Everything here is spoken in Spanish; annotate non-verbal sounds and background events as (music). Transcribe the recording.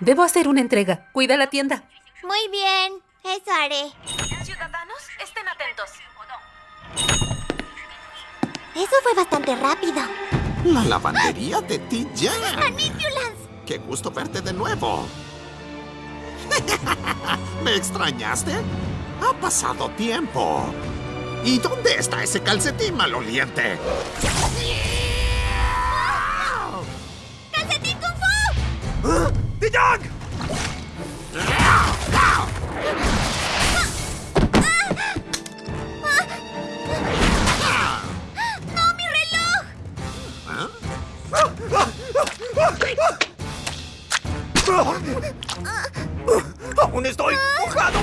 Debo hacer una entrega. Cuida la tienda. Muy bien, eso haré. Ciudadanos, estén atentos. Eso fue bastante rápido. La lavandería de TJ. ¡Manipulance! Qué gusto verte de nuevo. (laughs) ¿Me extrañaste? Ha pasado tiempo. ¿Y dónde está ese calcetín maloliente? ¡Calcetín Kung Fu! ¡Dijong! ¡No, mi reloj! ¡Aún estoy mojado!